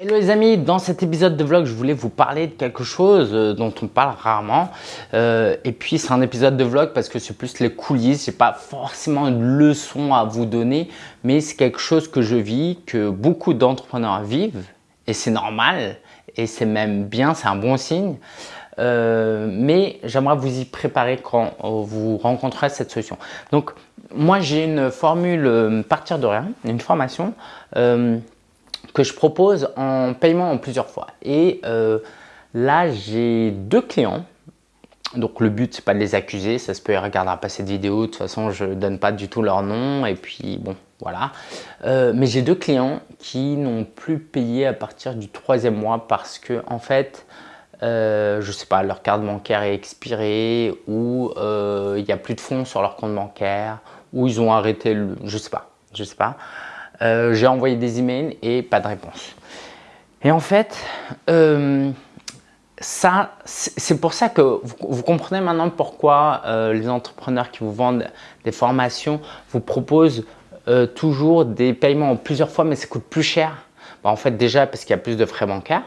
Hello les amis, dans cet épisode de vlog, je voulais vous parler de quelque chose euh, dont on parle rarement. Euh, et puis c'est un épisode de vlog parce que c'est plus les coulisses, c'est pas forcément une leçon à vous donner, mais c'est quelque chose que je vis, que beaucoup d'entrepreneurs vivent, et c'est normal, et c'est même bien, c'est un bon signe. Euh, mais j'aimerais vous y préparer quand vous rencontrerez cette solution. Donc moi j'ai une formule partir de rien, une formation que je propose en paiement en plusieurs fois. Et euh, là, j'ai deux clients. Donc le but, c'est pas de les accuser, ça se peut, ils regardera pas cette vidéo, de toute façon, je donne pas du tout leur nom, et puis bon, voilà. Euh, mais j'ai deux clients qui n'ont plus payé à partir du troisième mois parce que, en fait, euh, je sais pas, leur carte bancaire est expirée, ou il n'y a plus de fonds sur leur compte bancaire, ou ils ont arrêté, le, je sais pas, je sais pas. Euh, j'ai envoyé des emails et pas de réponse. Et en fait, euh, c'est pour ça que vous, comprenez maintenant pourquoi euh, les entrepreneurs qui vous vendent des formations vous proposent toujours des paiements en plusieurs fois, mais ça coûte plus cher. Bah, en fait, déjà parce qu'il y a plus de frais bancaires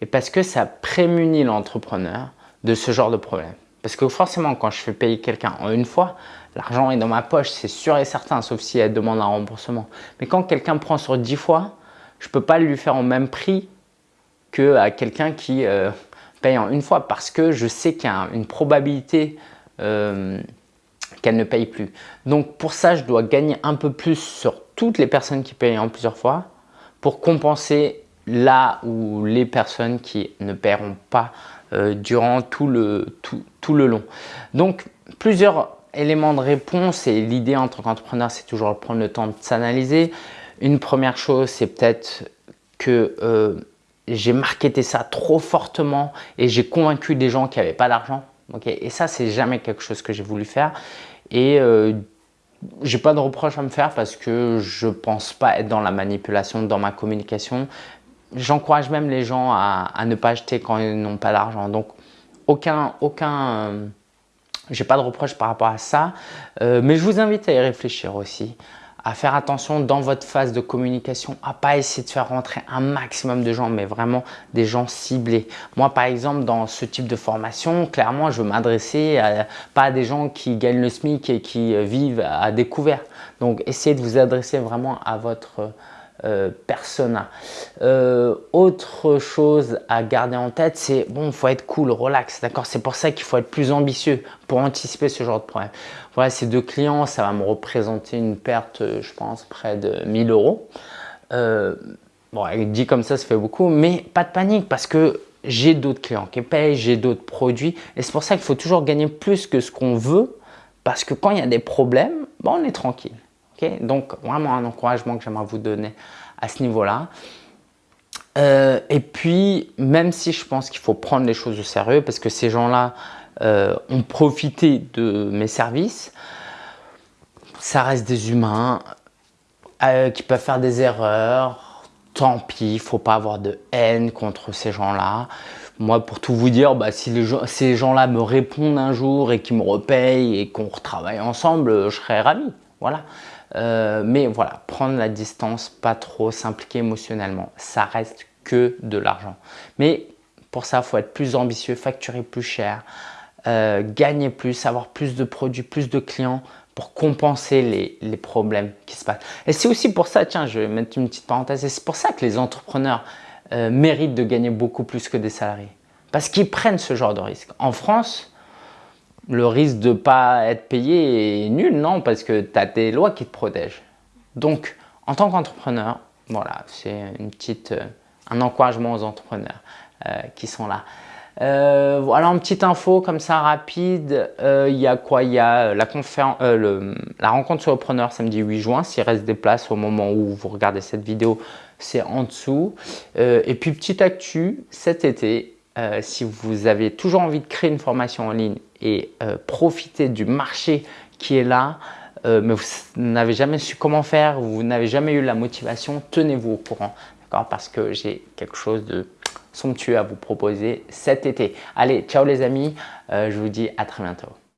et parce que ça prémunit l'entrepreneur de ce genre de problème. Parce que forcément, quand je fais payer quelqu'un en une fois, L'argent est dans ma poche, c'est sûr et certain, sauf si elle demande un remboursement. Mais quand quelqu'un prend sur 10 fois, je ne peux pas lui faire au même prix qu'à quelqu'un qui euh, paye en une fois parce que je sais qu'il y a une probabilité euh, qu'elle ne paye plus. Donc pour ça, je dois gagner un peu plus sur toutes les personnes qui payent en plusieurs fois pour compenser là où les personnes qui ne paieront pas euh, durant tout le, tout, tout le long. Donc plusieurs éléments de réponse et l'idée en tant qu'entrepreneur, c'est toujours de prendre le temps de s'analyser. Une première chose, c'est peut-être que euh, j'ai marketé ça trop fortement et j'ai convaincu des gens qui n'avaient pas d'argent. et ça, c'est jamais quelque chose que j'ai voulu faire. Et euh, j'ai pas de reproche à me faire parce que je pense pas être dans la manipulation dans ma communication. J'encourage même les gens à, ne pas acheter quand ils n'ont pas d'argent. Donc, aucun, aucun, j'ai pas de reproche par rapport à ça, euh, mais je vous invite à y réfléchir aussi, à faire attention dans votre phase de communication, à pas essayer de faire rentrer un maximum de gens, mais vraiment des gens ciblés. Moi, par exemple, dans ce type de formation, clairement, je veux m'adresser pas à des gens qui gagnent le SMIC et qui vivent à découvert. Donc, essayez de vous adresser vraiment à votre euh, persona. Euh, autre chose à garder en tête, c'est bon, faut être cool, relax, d'accord C'est pour ça qu'il faut être plus ambitieux pour anticiper ce genre de problème. Voilà, ces deux clients, ça va me représenter une perte, je pense, près de 1000 euros. Euh, bon, dit comme ça, ça fait beaucoup, mais pas de panique parce que j'ai d'autres clients qui payent, j'ai d'autres produits et c'est pour ça qu'il faut toujours gagner plus que ce qu'on veut parce que quand il y a des problèmes, bon, on est tranquille. Donc, vraiment un encouragement que j'aimerais vous donner à ce niveau-là. Euh, et puis, même si je pense qu'il faut prendre les choses au sérieux, parce que ces gens-là euh, ont profité de mes services, ça reste des humains euh, qui peuvent faire des erreurs. Tant pis, il ne faut pas avoir de haine contre ces gens-là. Moi, pour tout vous dire, bah, si ces gens-là me répondent un jour et qu'ils me repayent et qu'on retravaille ensemble, je serais ravi. Voilà. Euh, mais voilà, prendre la distance, pas trop s'impliquer émotionnellement. Ça reste que de l'argent. Mais pour ça, il faut être plus ambitieux, facturer plus cher, euh, gagner plus, avoir plus de produits, plus de clients pour compenser les, les problèmes qui se passent. Et c'est aussi pour ça, tiens, je vais mettre une petite parenthèse, et c'est pour ça que les entrepreneurs euh, méritent de gagner beaucoup plus que des salariés. Parce qu'ils prennent ce genre de risque. En France, le risque de ne pas être payé est nul, non, parce que tu as des lois qui te protègent. Donc, en tant qu'entrepreneur, voilà, c'est une petite, euh, un encouragement aux entrepreneurs euh, qui sont là. Euh, voilà une petite info comme ça rapide. Il y a quoi? Il y a la, conférence, la rencontre sur le preneur samedi 8 juin. S'il reste des places au moment où vous regardez cette vidéo, c'est en dessous. et puis petite actu, cet été, euh, si vous avez toujours envie de créer une formation en ligne et euh, profiter du marché qui est là, euh, mais vous n'avez jamais su comment faire, vous n'avez jamais eu la motivation, tenez-vous au courant, d'accord Parce que j'ai quelque chose de somptueux à vous proposer cet été. Allez, ciao les amis, je vous dis à très bientôt.